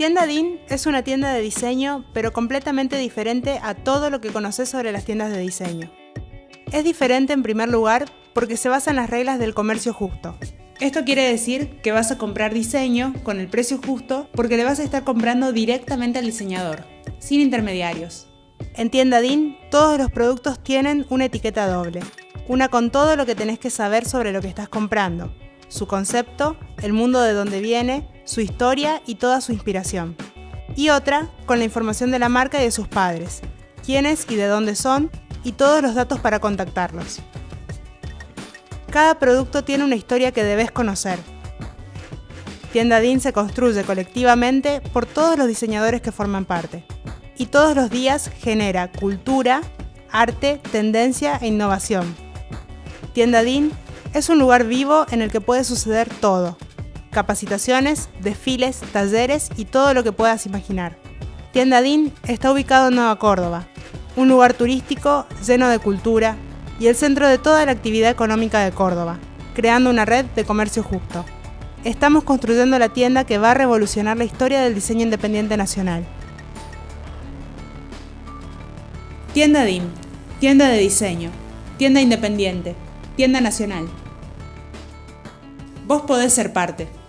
Tienda DIN es una tienda de diseño, pero completamente diferente a todo lo que conoces sobre las tiendas de diseño. Es diferente en primer lugar porque se basa en las reglas del comercio justo. Esto quiere decir que vas a comprar diseño con el precio justo porque le vas a estar comprando directamente al diseñador, sin intermediarios. En Tienda DIN, todos los productos tienen una etiqueta doble, una con todo lo que tenés que saber sobre lo que estás comprando, su concepto, el mundo de donde viene, su historia y toda su inspiración. Y otra con la información de la marca y de sus padres, quiénes y de dónde son, y todos los datos para contactarlos. Cada producto tiene una historia que debes conocer. Tienda DIN se construye colectivamente por todos los diseñadores que forman parte y todos los días genera cultura, arte, tendencia e innovación. Tienda DIN es un lugar vivo en el que puede suceder todo. Capacitaciones, desfiles, talleres y todo lo que puedas imaginar. Tienda DIN está ubicado en Nueva Córdoba, un lugar turístico lleno de cultura y el centro de toda la actividad económica de Córdoba, creando una red de comercio justo. Estamos construyendo la tienda que va a revolucionar la historia del diseño independiente nacional. Tienda DIM, tienda de diseño, tienda independiente, tienda nacional. Vos podés ser parte.